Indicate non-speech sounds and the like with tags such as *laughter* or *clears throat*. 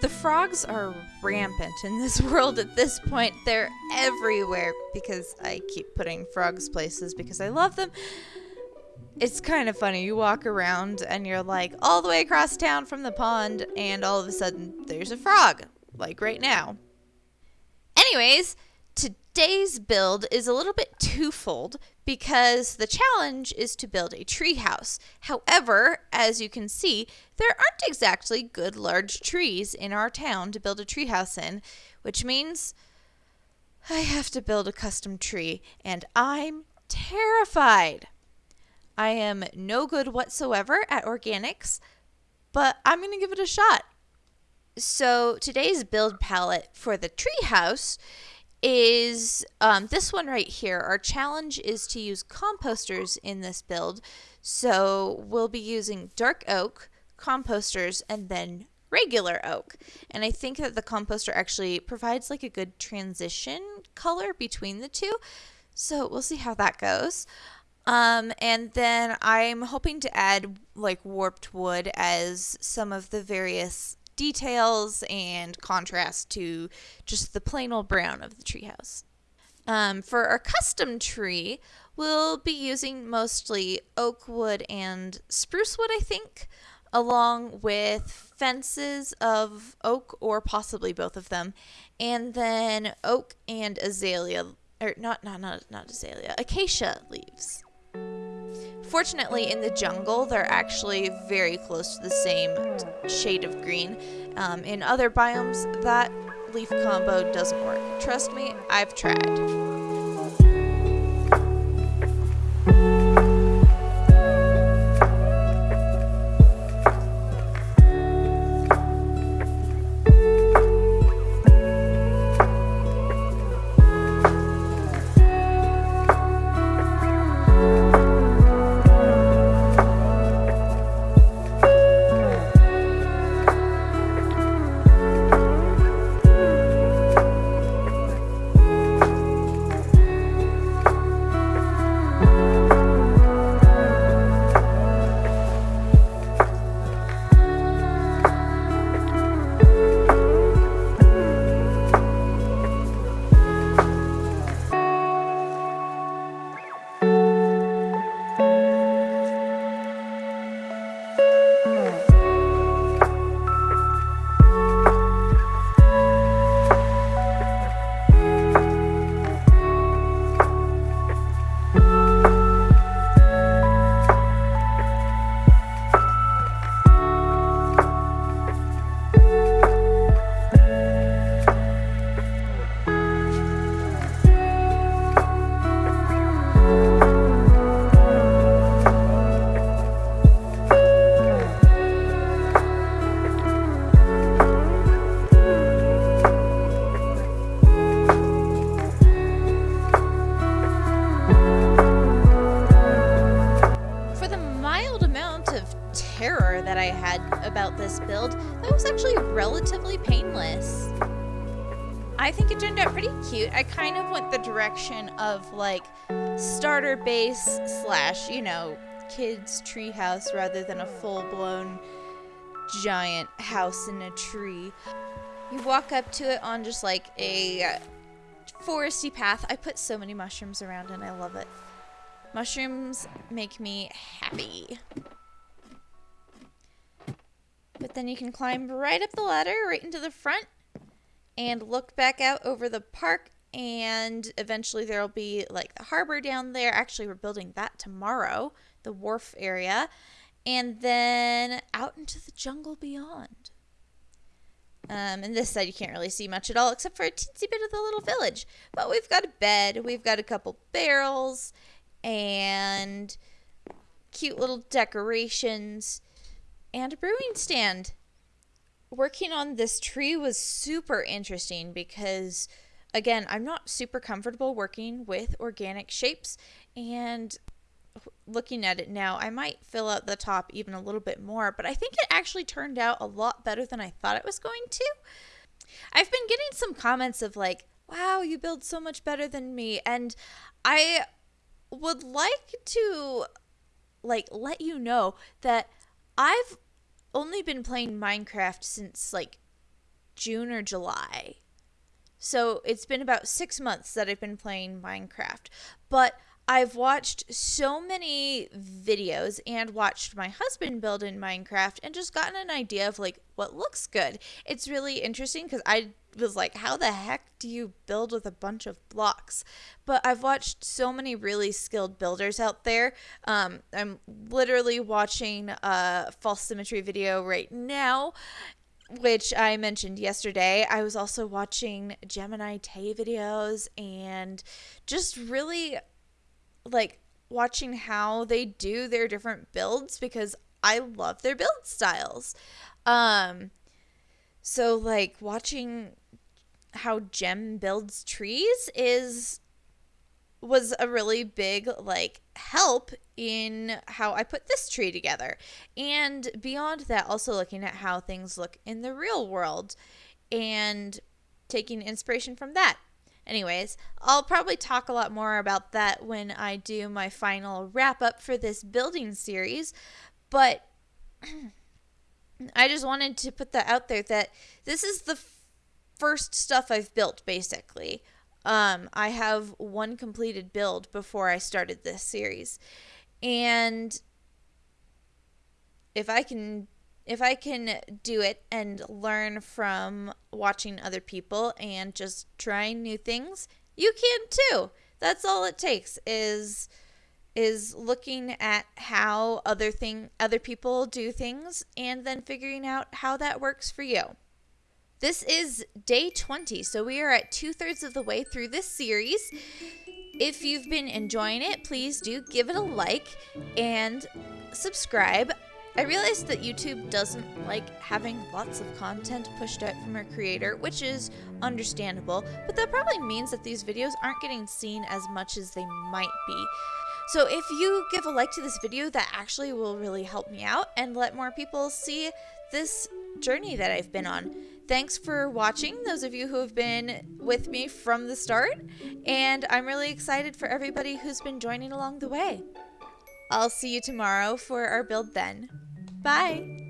The frogs are rampant in this *laughs* world at this point. They're everywhere because I keep putting frogs places because I love them. It's kind of funny. You walk around and you're like all the way across town from the pond, and all of a sudden there's a frog, like right now. Anyways, today's build is a little bit twofold because the challenge is to build a treehouse. However, as you can see, there aren't exactly good large trees in our town to build a treehouse in, which means I have to build a custom tree, and I'm terrified. I am no good whatsoever at organics, but I'm going to give it a shot. So today's build palette for the treehouse is um, this one right here. Our challenge is to use composters in this build. So we'll be using dark oak, composters, and then regular oak. And I think that the composter actually provides like a good transition color between the two. So we'll see how that goes. Um, and then I'm hoping to add like warped wood as some of the various details and contrast to just the plain old brown of the treehouse. Um, for our custom tree, we'll be using mostly oak wood and spruce wood, I think, along with fences of oak or possibly both of them, and then oak and azalea, or not, not, not, not azalea, acacia leaves. Fortunately, in the jungle, they're actually very close to the same shade of green. Um, in other biomes, that leaf combo doesn't work. Trust me, I've tried. Relatively painless. I think it turned out pretty cute. I kind of went the direction of like starter base slash, you know, kids treehouse rather than a full blown giant house in a tree. You walk up to it on just like a foresty path. I put so many mushrooms around and I love it. Mushrooms make me happy. Then you can climb right up the ladder, right into the front, and look back out over the park. And eventually there'll be like the harbor down there. Actually, we're building that tomorrow, the wharf area. And then out into the jungle beyond. Um, and this side you can't really see much at all except for a teensy bit of the little village. But we've got a bed, we've got a couple barrels, and cute little decorations and a brewing stand. Working on this tree was super interesting because, again, I'm not super comfortable working with organic shapes. And looking at it now, I might fill out the top even a little bit more, but I think it actually turned out a lot better than I thought it was going to. I've been getting some comments of like, wow, you build so much better than me. And I would like to like let you know that I've only been playing Minecraft since like June or July. So it's been about six months that I've been playing Minecraft. But I've watched so many videos and watched my husband build in Minecraft and just gotten an idea of like what looks good. It's really interesting because I was like, how the heck do you build with a bunch of blocks? But I've watched so many really skilled builders out there. Um, I'm literally watching a FalseSymmetry video right now. Which I mentioned yesterday. I was also watching Gemini Tay videos and just really like watching how they do their different builds because I love their build styles. Um so like watching how Gem builds trees is was a really big like help in how I put this tree together. And beyond that also looking at how things look in the real world and taking inspiration from that. Anyways, I'll probably talk a lot more about that when I do my final wrap up for this building series, but *clears throat* I just wanted to put that out there that this is the first stuff I've built basically. Um, I have one completed build before I started this series. And if I can if I can do it and learn from watching other people and just trying new things, you can too. That's all it takes is is looking at how other thing other people do things and then figuring out how that works for you. This is day 20, so we are at two thirds of the way through this series. If you've been enjoying it, please do give it a like and subscribe. I realized that YouTube doesn't like having lots of content pushed out from a creator, which is understandable, but that probably means that these videos aren't getting seen as much as they might be. So if you give a like to this video, that actually will really help me out and let more people see this journey that I've been on. Thanks for watching, those of you who have been with me from the start, and I'm really excited for everybody who's been joining along the way. I'll see you tomorrow for our build then. Bye!